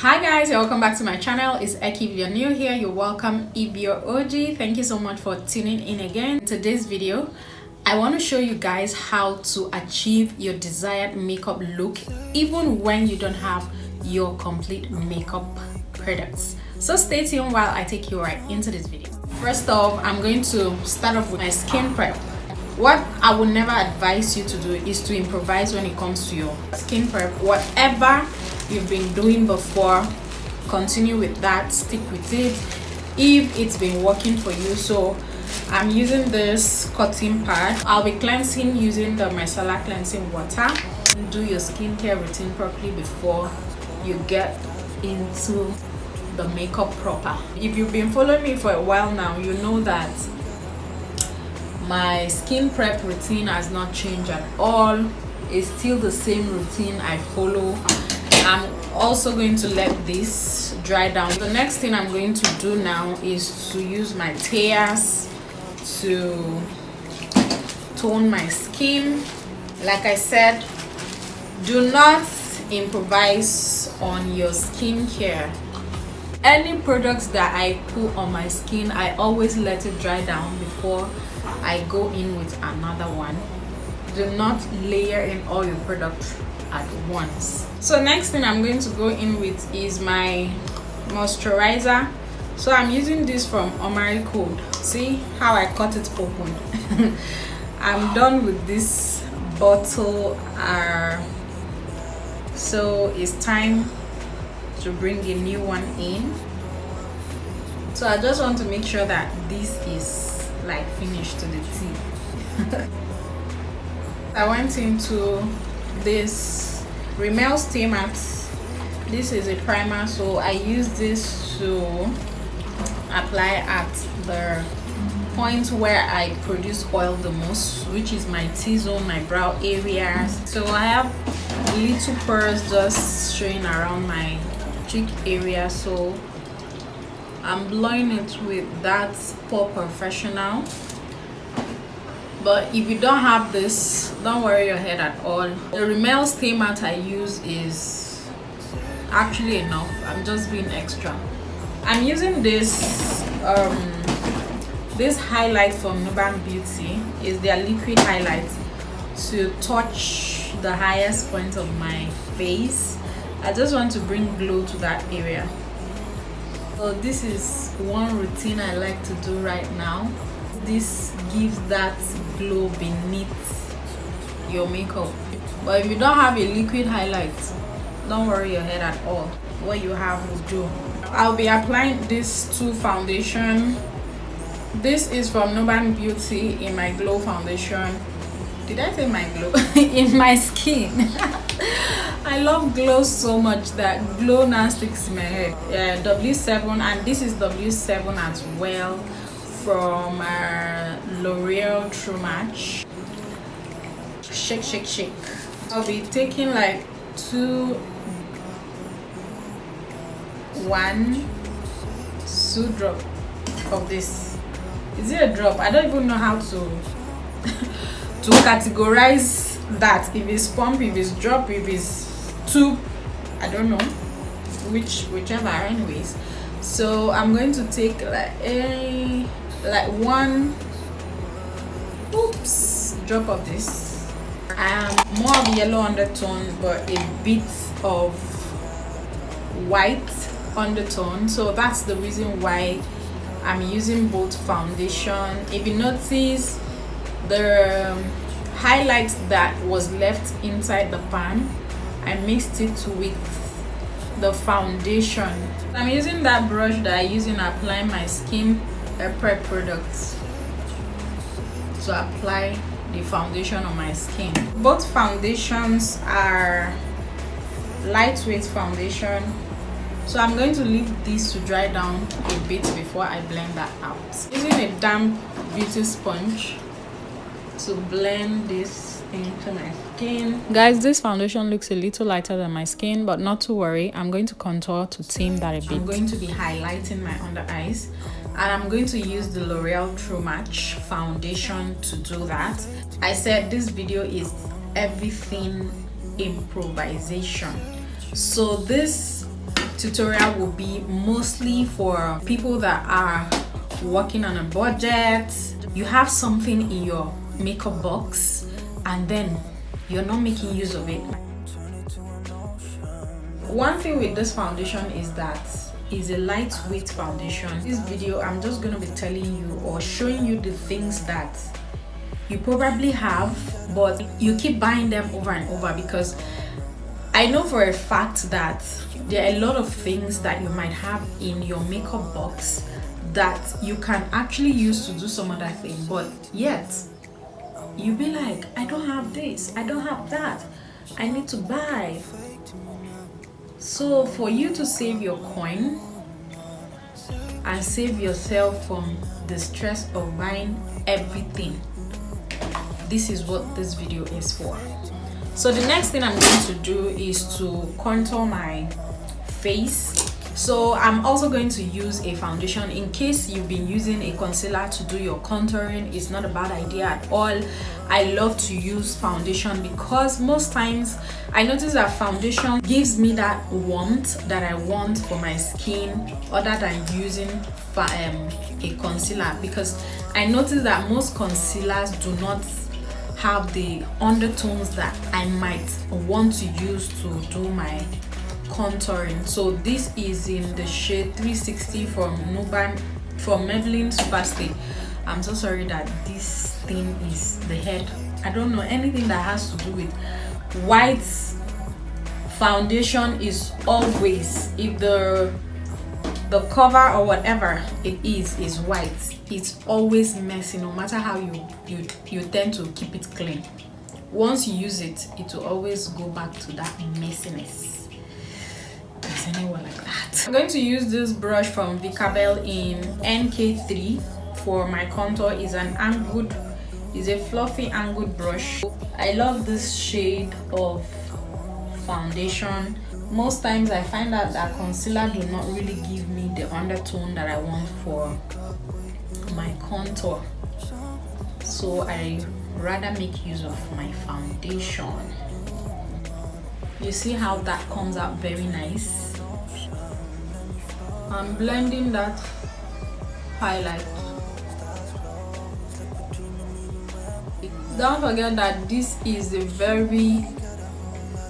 hi guys welcome back to my channel. It's Eki if you're new here. You're welcome if you're OG thank you so much for tuning in again. In today's video I want to show you guys how to achieve your desired makeup look even when you don't have your complete makeup products. So stay tuned while I take you right into this video. First off I'm going to start off with my skin prep. What I would never advise you to do is to improvise when it comes to your skin prep. Whatever you've been doing before continue with that stick with it. If it's been working for you so i'm using this cotton pad. I'll be cleansing using the micellar cleansing water. Do your skincare routine properly before you get into the makeup proper. If you've been following me for a while now you know that my skin prep routine has not changed at all. It's still the same routine i follow i'm also going to let this dry down. The next thing i'm going to do now is to use my Thayers to tone my skin. Like i said do not improvise on your skincare any products that i put on my skin i always let it dry down before i go in with another one. Do not layer in all your products at once. So next thing i'm going to go in with is my moisturizer. So i'm using this from omari code. See how i cut it open? I'm done with this bottle uh, so it's time to bring a new one in. So i just want to make sure that this is like finished to the T. I went into this Rimmel Stay Matte this is a primer so I use this to apply at the point where I produce oil the most which is my T-zone my brow areas so I have little pores just showing around my cheek area so I'm blowing it with that POREfessional but if you don't have this don't worry your head at all. The Rimmel stay matte i use is actually enough. I'm just being extra. I'm using this um this highlight from Nuban Beauty. Is their liquid highlight to touch the highest point of my face. I just want to bring glow to that area. So this is one routine i like to do right now this gives that glow beneath your makeup. But if you don't have a liquid highlight don't worry your head at all. What you have will do. I'll be applying this two foundation. This is from Nuban Beauty in my glow foundation. Did i say my glow? In my skin. I love glow so much that glow now sticks in my head. Yeah w7 and this is w7 as well from uh, L'Oreal True Match. Shake, shake, shake. I'll be taking like two, one, two drop of this. Is it a drop? I don't even know how to to categorize that. If it's pump, if it's drop, if it's tube, I don't know which whichever. Anyways, so I'm going to take like a like one oops drop of this. Um more of yellow undertone but a bit of white undertone. So that's the reason why i'm using both foundation. If you notice the um, highlight that was left inside the pan i mixed it with the foundation. I'm using that brush that i use in applying my skin prep products to apply the foundation on my skin. Both foundations are lightweight foundation so i'm going to leave this to dry down a bit before i blend that out. Using a damp beauty sponge to blend this into my skin. Guys this foundation looks a little lighter than my skin but not to worry. I'm going to contour to tame that a bit. i'm going to be highlighting my under eyes and I'm going to use the L'Oreal True Match foundation to do that. I said this video is everything improvisation. So this tutorial will be mostly for people that are working on a budget you have something in your makeup box and then you're not making use of it one thing with this foundation is that is a lightweight foundation. This video i'm just going to be telling you or showing you the things that you probably have but you keep buying them over and over because i know for a fact that there are a lot of things that you might have in your makeup box that you can actually use to do some other thing but yet you be like i don't have this. I don't have that. I need to buy so for you to save your coin and save yourself from the stress of buying everything this is what this video is for. So the next thing i'm going to do is to contour my face so i'm also going to use a foundation in case you've been using a concealer to do your contouring. It's not a bad idea at all. I love to use foundation because most times i notice that foundation gives me that warmth that i want for my skin other than using um, a concealer because i notice that most concealers do not have the undertones that i might want to use to do my contouring. So this is in the shade 360 from Nuban from Maybelline Superstay. I'm so sorry that this thing is the head. I don't know anything that has to do with white foundation is always if the the cover or whatever it is is white it's always messy no matter how you you you tend to keep it clean. Once you use it it will always go back to that messiness like that. I'm going to use this brush from vicabel in nk3 for my contour is an angled is a fluffy angled brush. I love this shade of foundation. Most times i find that that concealer do not really give me the undertone that i want for my contour. So i rather make use of my foundation. You see how that comes out very nice I'm blending that highlight. Don't forget that this is a very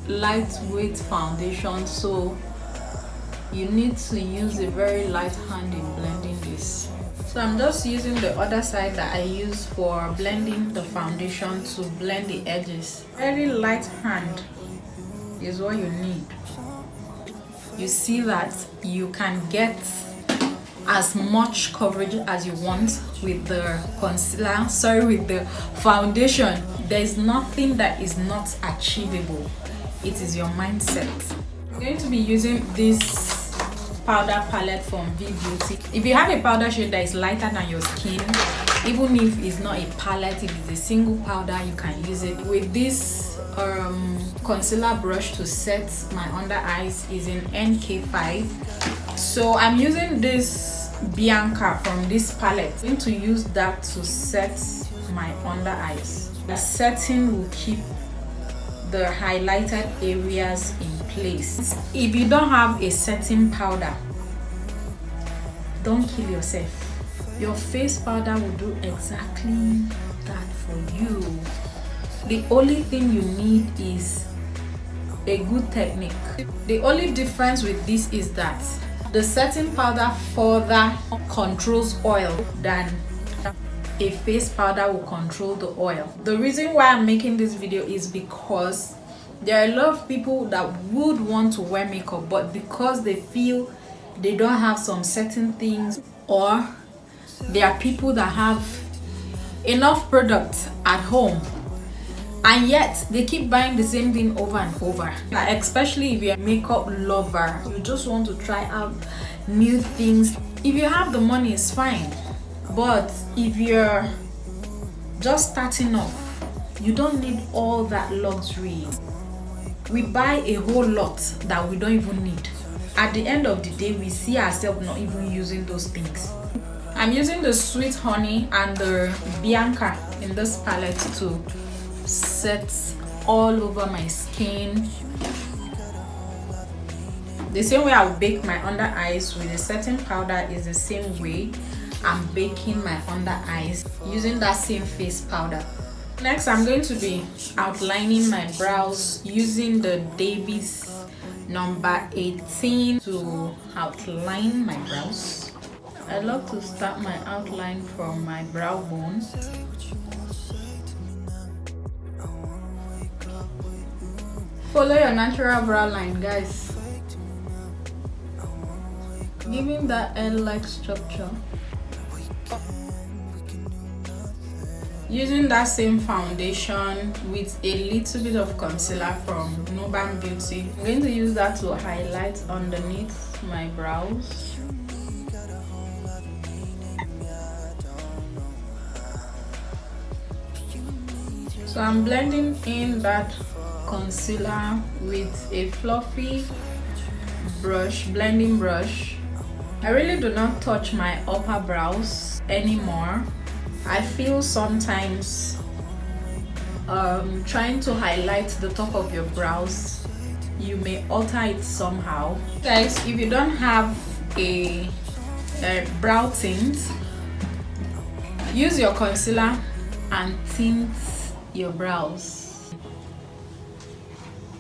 lightweight foundation so you need to use a very light hand in blending this. So i'm just using the other side that i use for blending the foundation to blend the edges. Very light hand is what you need you see that you can get as much coverage as you want with the concealer sorry with the foundation. There is nothing that is not achievable. It is your mindset. I'm going to be using this powder palette from v beauty. If you have a powder shade that is lighter than your skin even if it's not a palette if it's a single powder you can use it. With this um, concealer brush to set my under eyes is in NK5 so I'm using this Bianca from this palette. I'm going to use that to set my under eyes. The setting will keep the highlighted areas in place. If you don't have a setting powder don't kill yourself your face powder will do exactly that for you. The only thing you need is a good technique. The only difference with this is that the setting powder further controls oil than a face powder will control the oil. The reason why i'm making this video is because there are a lot of people that would want to wear makeup but because they feel they don't have some certain things or there are people that have enough products at home and yet they keep buying the same thing over and over. Especially if you're a makeup lover you just want to try out new things. If you have the money it's fine. But if you're just starting off you don't need all that luxury. We buy a whole lot that we don't even need. At the end of the day we see ourselves not even using those things i'm using the sweet honey and the bianca in this palette to set all over my skin. The same way i'll bake my under eyes with a setting powder is the same way i'm baking my under eyes using that same face powder. Next i'm going to be outlining my brows using the davis number 18 to outline my brows i love to start my outline from my brow bone. Follow your natural brow line guys. Giving that L-like structure. Using that same foundation with a little bit of concealer from Nuban Beauty. I'm going to use that to highlight underneath my brows so I'm blending in that concealer with a fluffy brush blending brush. I really do not touch my upper brows anymore. I feel sometimes um, trying to highlight the top of your brows you may alter it somehow. Guys if you don't have a, a brow tint use your concealer and tint your brows.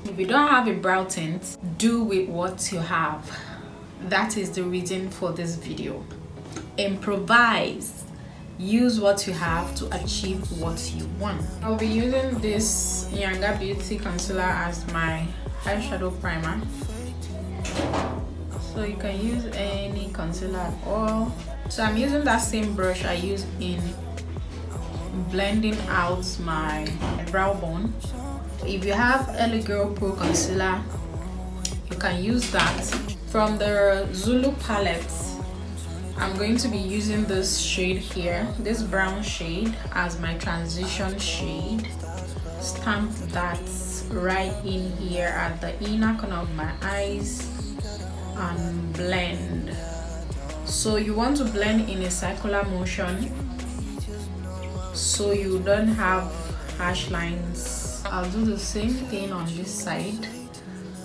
If you don't have a brow tint do with what you have. That is the reason for this video. Improvise. Use what you have to achieve what you want. I'll be using this Nyanga beauty concealer as my eyeshadow primer. So you can use any concealer at all. So i'm using that same brush i use in blending out my brow bone. If you have LA Girl Pro concealer you can use that. From the Zulu palette I'm going to be using this shade here this brown shade as my transition shade. Stamp that right in here at the inner corner of my eyes and blend. So you want to blend in a circular motion so you don't have harsh lines. I'll do the same thing on this side.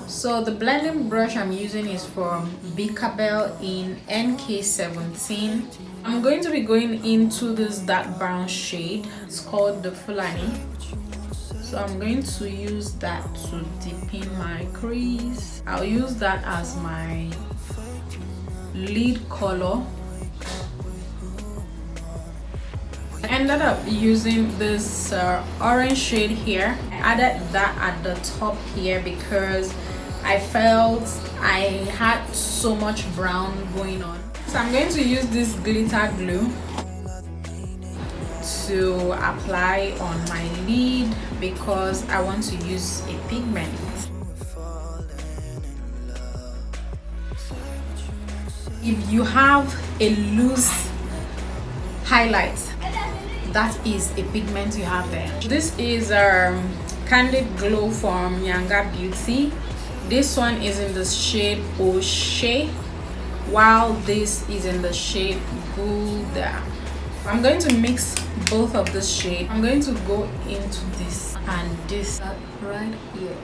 So the blending brush i'm using is from Bicabel in nk17 i'm going to be going into this dark brown shade. It's called the fulani. So i'm going to use that to deepen my crease. I'll use that as my lead color I ended up using this uh, orange shade here I added that at the top here because I felt I had so much brown going on. So I'm going to use this glitter glue to apply on my lid because I want to use a pigment. If you have a loose highlight, that is a pigment you have there. This is um, Candid Glow from Nyanga Beauty. This one is in the shade O'Shea while this is in the shade Gouda. I'm going to mix both of the shade I'm going to go into this and this right here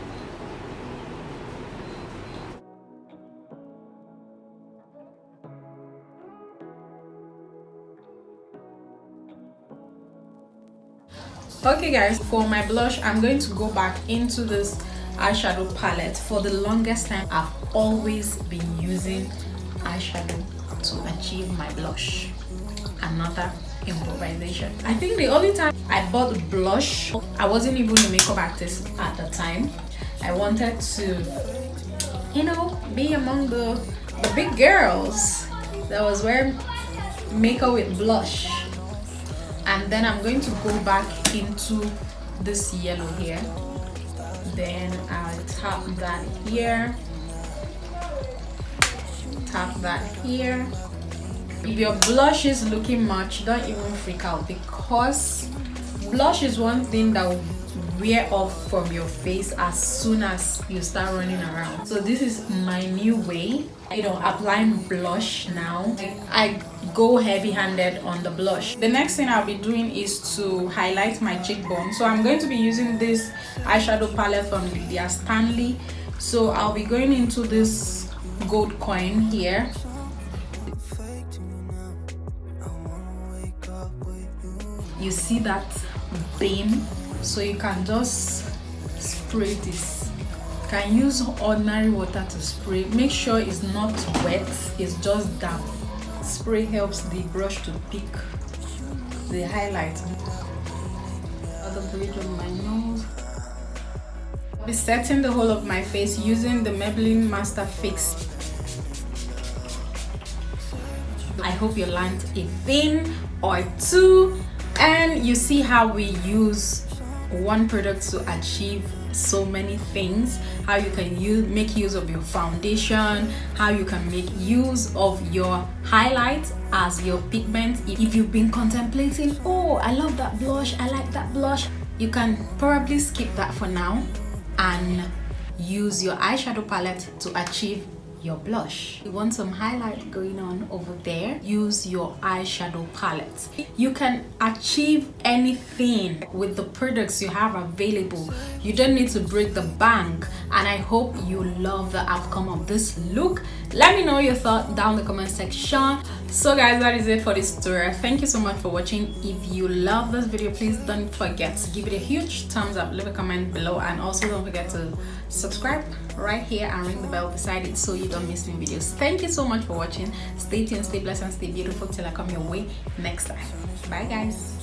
okay guys for my blush i'm going to go back into this eyeshadow palette for the longest time. I've always been using eyeshadow to achieve my blush. Another improvisation. I think the only time i bought blush i wasn't even a makeup artist at the time. I wanted to you know be among the the big girls that was wearing makeup with blush and then i'm going to go back into this yellow here. Then I'll tap that here. Tap that here. If your blush is looking much don't even freak out because blush is one thing that will wear off from your face as soon as you start running around. So this is my new way. You know applying blush now. I go heavy-handed on the blush. The next thing i'll be doing is to highlight my cheekbone. So i'm going to be using this eyeshadow palette from lydia stanley. So i'll be going into this gold coin here. You see that beam? So you can just spray this. You can use ordinary water to spray. Make sure it's not wet it's just damp spray helps the brush to pick the highlight other bridge of my nose. I'll be setting the whole of my face using the Maybelline Master Fix. I hope you learned a thing or two and you see how we use one product to achieve so many things how you can use make use of your foundation how you can make use of your highlight as your pigment. If you've been contemplating oh i love that blush i like that blush you can probably skip that for now and use your eyeshadow palette to achieve your blush. You want some highlight going on over there? Use your eyeshadow palette. You can achieve anything with the products you have available. You don't need to break the bank and i hope you love the outcome of this look. Let me know your thought down the comment section. So guys that is it for this tutorial. Thank you so much for watching. If you love this video please don't forget to give it a huge thumbs up leave a comment below. And also don't forget to subscribe right here and ring the bell beside it so you don't miss new videos. Thank you so much for watching. Stay tuned stay blessed and stay beautiful till i come your way next time. Bye guys